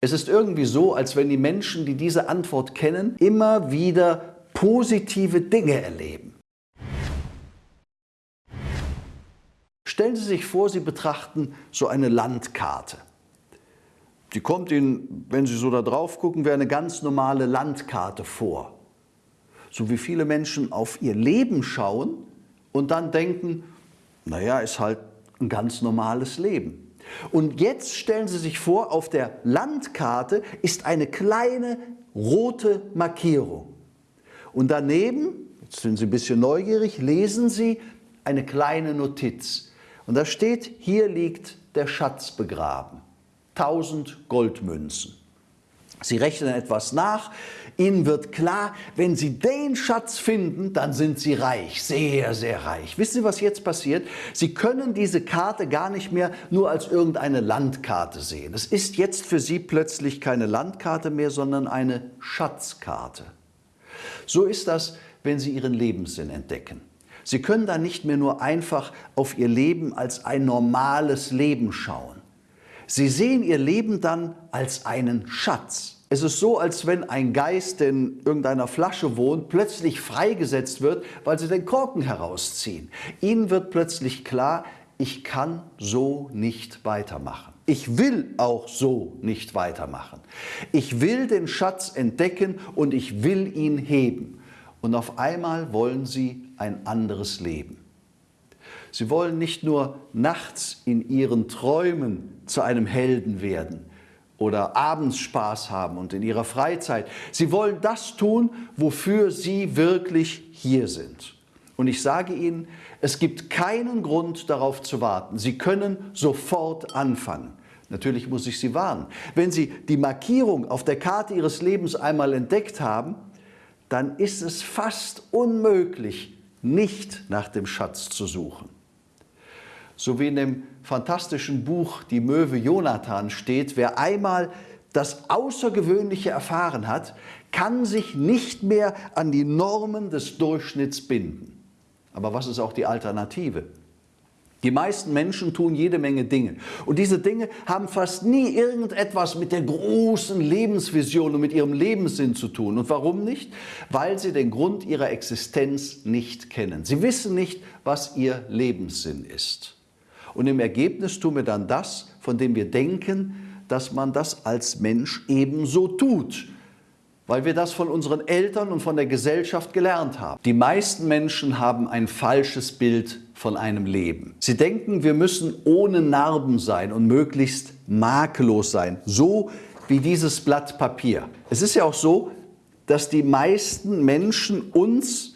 Es ist irgendwie so, als wenn die Menschen, die diese Antwort kennen, immer wieder positive Dinge erleben. Stellen Sie sich vor, Sie betrachten so eine Landkarte. Die kommt Ihnen, wenn Sie so da drauf gucken, wie eine ganz normale Landkarte vor. So wie viele Menschen auf ihr Leben schauen und dann denken, naja, ist halt ein ganz normales Leben. Und jetzt stellen Sie sich vor, auf der Landkarte ist eine kleine rote Markierung. Und daneben, jetzt sind Sie ein bisschen neugierig, lesen Sie eine kleine Notiz. Und da steht, hier liegt der Schatz begraben. 1000 Goldmünzen. Sie rechnen etwas nach, Ihnen wird klar, wenn Sie den Schatz finden, dann sind Sie reich, sehr, sehr reich. Wissen Sie, was jetzt passiert? Sie können diese Karte gar nicht mehr nur als irgendeine Landkarte sehen. Es ist jetzt für Sie plötzlich keine Landkarte mehr, sondern eine Schatzkarte. So ist das, wenn Sie Ihren Lebenssinn entdecken. Sie können da nicht mehr nur einfach auf Ihr Leben als ein normales Leben schauen. Sie sehen Ihr Leben dann als einen Schatz. Es ist so, als wenn ein Geist, der in irgendeiner Flasche wohnt, plötzlich freigesetzt wird, weil sie den Korken herausziehen. Ihnen wird plötzlich klar, ich kann so nicht weitermachen. Ich will auch so nicht weitermachen. Ich will den Schatz entdecken und ich will ihn heben. Und auf einmal wollen Sie ein anderes Leben. Sie wollen nicht nur nachts in Ihren Träumen zu einem Helden werden, oder abends Spaß haben und in ihrer Freizeit. Sie wollen das tun, wofür sie wirklich hier sind. Und ich sage Ihnen, es gibt keinen Grund darauf zu warten. Sie können sofort anfangen. Natürlich muss ich Sie warnen. Wenn Sie die Markierung auf der Karte Ihres Lebens einmal entdeckt haben, dann ist es fast unmöglich, nicht nach dem Schatz zu suchen. So wie in dem fantastischen Buch Die Möwe Jonathan steht, wer einmal das Außergewöhnliche erfahren hat, kann sich nicht mehr an die Normen des Durchschnitts binden. Aber was ist auch die Alternative? Die meisten Menschen tun jede Menge Dinge. Und diese Dinge haben fast nie irgendetwas mit der großen Lebensvision und mit ihrem Lebenssinn zu tun. Und warum nicht? Weil sie den Grund ihrer Existenz nicht kennen. Sie wissen nicht, was ihr Lebenssinn ist. Und im Ergebnis tun wir dann das, von dem wir denken, dass man das als Mensch ebenso tut, weil wir das von unseren Eltern und von der Gesellschaft gelernt haben. Die meisten Menschen haben ein falsches Bild von einem Leben. Sie denken, wir müssen ohne Narben sein und möglichst makellos sein, so wie dieses Blatt Papier. Es ist ja auch so, dass die meisten Menschen uns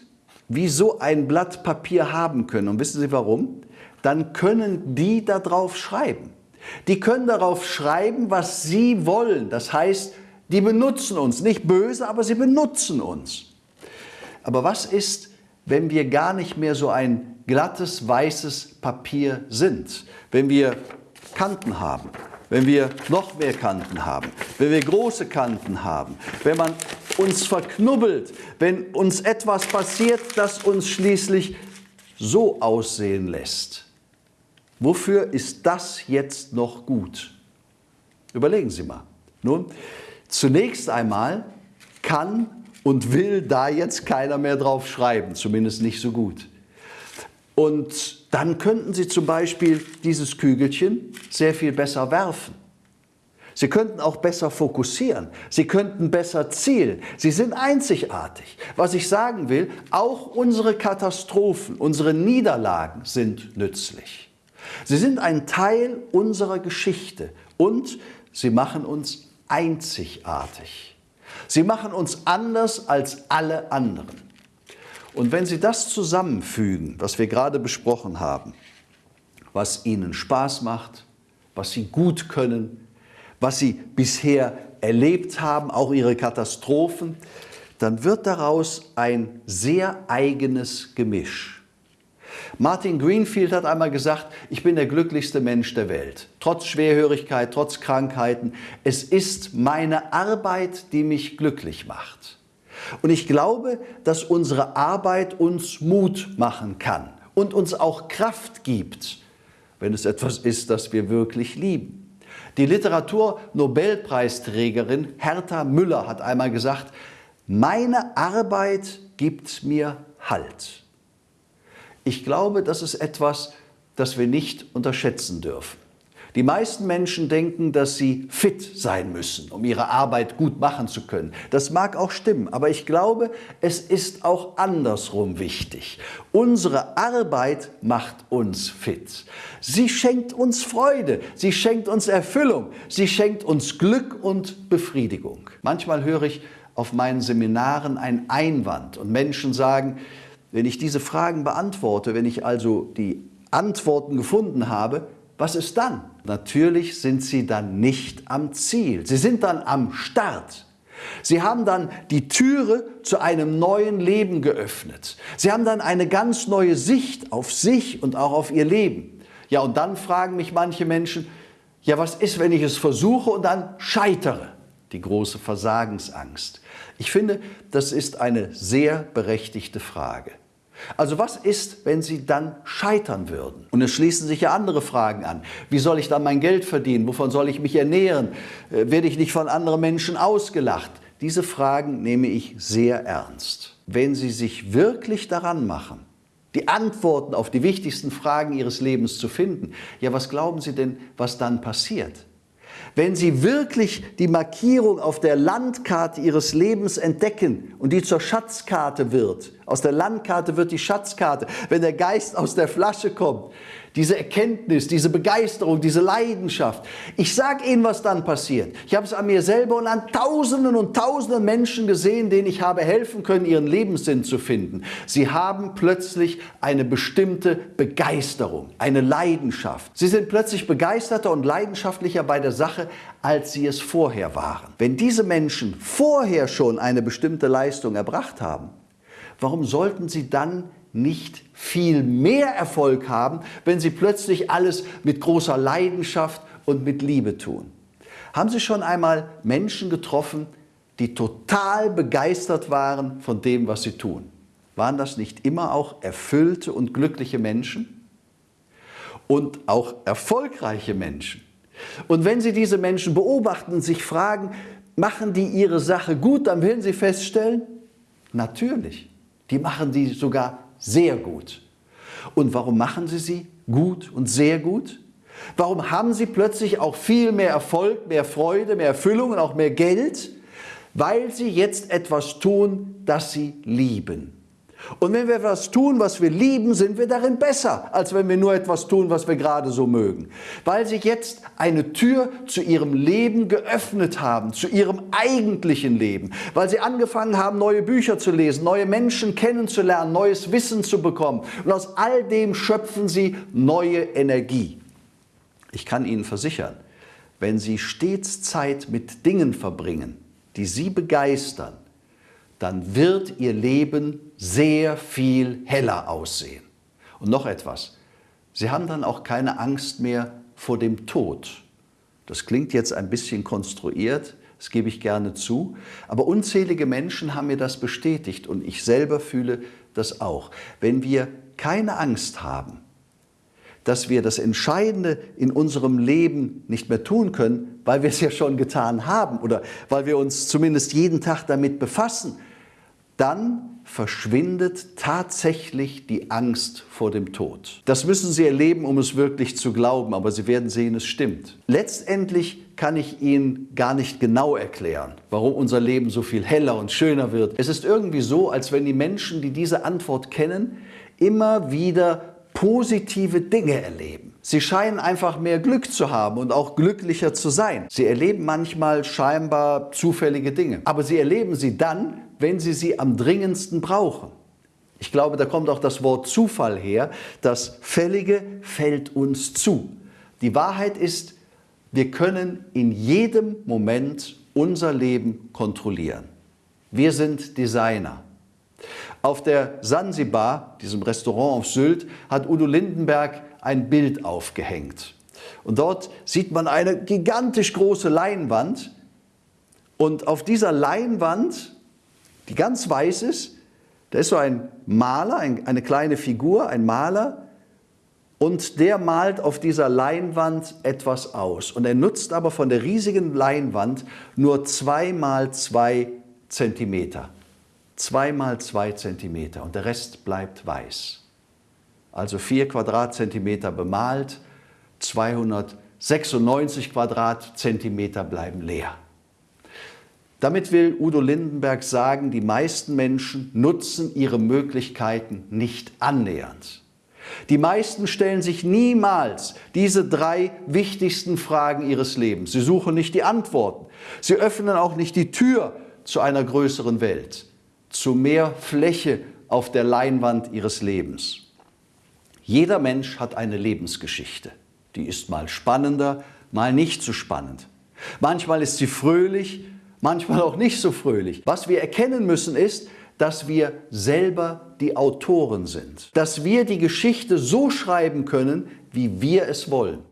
wie so ein Blatt Papier haben können. Und wissen Sie warum? Dann können die darauf schreiben. Die können darauf schreiben, was sie wollen. Das heißt, die benutzen uns. Nicht böse, aber sie benutzen uns. Aber was ist, wenn wir gar nicht mehr so ein glattes, weißes Papier sind? Wenn wir Kanten haben, wenn wir noch mehr Kanten haben, wenn wir große Kanten haben, wenn man uns verknubbelt, wenn uns etwas passiert, das uns schließlich so aussehen lässt. Wofür ist das jetzt noch gut? Überlegen Sie mal. Nun, zunächst einmal kann und will da jetzt keiner mehr drauf schreiben, zumindest nicht so gut. Und dann könnten Sie zum Beispiel dieses Kügelchen sehr viel besser werfen. Sie könnten auch besser fokussieren. Sie könnten besser zielen. Sie sind einzigartig. Was ich sagen will, auch unsere Katastrophen, unsere Niederlagen sind nützlich. Sie sind ein Teil unserer Geschichte und sie machen uns einzigartig. Sie machen uns anders als alle anderen. Und wenn Sie das zusammenfügen, was wir gerade besprochen haben, was Ihnen Spaß macht, was Sie gut können, was Sie bisher erlebt haben, auch Ihre Katastrophen, dann wird daraus ein sehr eigenes Gemisch. Martin Greenfield hat einmal gesagt, ich bin der glücklichste Mensch der Welt. Trotz Schwerhörigkeit, trotz Krankheiten. Es ist meine Arbeit, die mich glücklich macht. Und ich glaube, dass unsere Arbeit uns Mut machen kann und uns auch Kraft gibt, wenn es etwas ist, das wir wirklich lieben. Die Literatur-Nobelpreisträgerin Hertha Müller hat einmal gesagt, meine Arbeit gibt mir Halt. Ich glaube, das ist etwas, das wir nicht unterschätzen dürfen. Die meisten Menschen denken, dass sie fit sein müssen, um ihre Arbeit gut machen zu können. Das mag auch stimmen, aber ich glaube, es ist auch andersrum wichtig. Unsere Arbeit macht uns fit. Sie schenkt uns Freude, sie schenkt uns Erfüllung, sie schenkt uns Glück und Befriedigung. Manchmal höre ich auf meinen Seminaren einen Einwand und Menschen sagen, wenn ich diese Fragen beantworte, wenn ich also die Antworten gefunden habe, was ist dann? Natürlich sind sie dann nicht am Ziel. Sie sind dann am Start. Sie haben dann die Türe zu einem neuen Leben geöffnet. Sie haben dann eine ganz neue Sicht auf sich und auch auf ihr Leben. Ja, und dann fragen mich manche Menschen, ja, was ist, wenn ich es versuche und dann scheitere? Die große Versagensangst. Ich finde, das ist eine sehr berechtigte Frage. Also was ist, wenn Sie dann scheitern würden? Und es schließen sich ja andere Fragen an. Wie soll ich dann mein Geld verdienen? Wovon soll ich mich ernähren? Äh, werde ich nicht von anderen Menschen ausgelacht? Diese Fragen nehme ich sehr ernst. Wenn Sie sich wirklich daran machen, die Antworten auf die wichtigsten Fragen Ihres Lebens zu finden, ja, was glauben Sie denn, was dann passiert? Wenn Sie wirklich die Markierung auf der Landkarte Ihres Lebens entdecken und die zur Schatzkarte wird, aus der Landkarte wird die Schatzkarte, wenn der Geist aus der Flasche kommt, diese Erkenntnis, diese Begeisterung, diese Leidenschaft. Ich sage Ihnen, was dann passiert. Ich habe es an mir selber und an Tausenden und Tausenden Menschen gesehen, denen ich habe helfen können, ihren Lebenssinn zu finden. Sie haben plötzlich eine bestimmte Begeisterung, eine Leidenschaft. Sie sind plötzlich begeisterter und leidenschaftlicher bei der Sache, als sie es vorher waren. Wenn diese Menschen vorher schon eine bestimmte Leistung erbracht haben, warum sollten sie dann nicht viel mehr Erfolg haben, wenn Sie plötzlich alles mit großer Leidenschaft und mit Liebe tun. Haben Sie schon einmal Menschen getroffen, die total begeistert waren von dem, was sie tun? Waren das nicht immer auch erfüllte und glückliche Menschen? Und auch erfolgreiche Menschen? Und wenn Sie diese Menschen beobachten und sich fragen, machen die ihre Sache gut, dann werden Sie feststellen, natürlich, die machen die sogar sehr gut. Und warum machen sie sie gut und sehr gut? Warum haben sie plötzlich auch viel mehr Erfolg, mehr Freude, mehr Erfüllung und auch mehr Geld? Weil sie jetzt etwas tun, das sie lieben. Und wenn wir etwas tun, was wir lieben, sind wir darin besser, als wenn wir nur etwas tun, was wir gerade so mögen. Weil sie jetzt eine Tür zu ihrem Leben geöffnet haben, zu ihrem eigentlichen Leben. Weil sie angefangen haben, neue Bücher zu lesen, neue Menschen kennenzulernen, neues Wissen zu bekommen. Und aus all dem schöpfen sie neue Energie. Ich kann Ihnen versichern, wenn Sie stets Zeit mit Dingen verbringen, die Sie begeistern, dann wird Ihr Leben sehr viel heller aussehen. Und noch etwas, Sie haben dann auch keine Angst mehr vor dem Tod. Das klingt jetzt ein bisschen konstruiert, das gebe ich gerne zu, aber unzählige Menschen haben mir das bestätigt und ich selber fühle das auch. Wenn wir keine Angst haben, dass wir das Entscheidende in unserem Leben nicht mehr tun können, weil wir es ja schon getan haben oder weil wir uns zumindest jeden Tag damit befassen, dann verschwindet tatsächlich die Angst vor dem Tod. Das müssen Sie erleben, um es wirklich zu glauben, aber Sie werden sehen, es stimmt. Letztendlich kann ich Ihnen gar nicht genau erklären, warum unser Leben so viel heller und schöner wird. Es ist irgendwie so, als wenn die Menschen, die diese Antwort kennen, immer wieder positive Dinge erleben. Sie scheinen einfach mehr Glück zu haben und auch glücklicher zu sein. Sie erleben manchmal scheinbar zufällige Dinge, aber sie erleben sie dann, wenn sie sie am dringendsten brauchen. Ich glaube, da kommt auch das Wort Zufall her. Das Fällige fällt uns zu. Die Wahrheit ist, wir können in jedem Moment unser Leben kontrollieren. Wir sind Designer. Auf der Sansibar, diesem Restaurant auf Sylt, hat Udo Lindenberg ein Bild aufgehängt. Und dort sieht man eine gigantisch große Leinwand. Und auf dieser Leinwand die ganz weiß ist. Da ist so ein Maler, ein, eine kleine Figur, ein Maler. und der malt auf dieser Leinwand etwas aus. Und er nutzt aber von der riesigen Leinwand nur zwei mal zwei Zentimeter. Zwei mal zwei Zentimeter und der Rest bleibt weiß. Also vier Quadratzentimeter bemalt, 296 Quadratzentimeter bleiben leer. Damit will Udo Lindenberg sagen, die meisten Menschen nutzen ihre Möglichkeiten nicht annähernd. Die meisten stellen sich niemals diese drei wichtigsten Fragen ihres Lebens. Sie suchen nicht die Antworten. Sie öffnen auch nicht die Tür zu einer größeren Welt, zu mehr Fläche auf der Leinwand ihres Lebens. Jeder Mensch hat eine Lebensgeschichte. Die ist mal spannender, mal nicht so spannend. Manchmal ist sie fröhlich, manchmal auch nicht so fröhlich. Was wir erkennen müssen ist, dass wir selber die Autoren sind, dass wir die Geschichte so schreiben können, wie wir es wollen.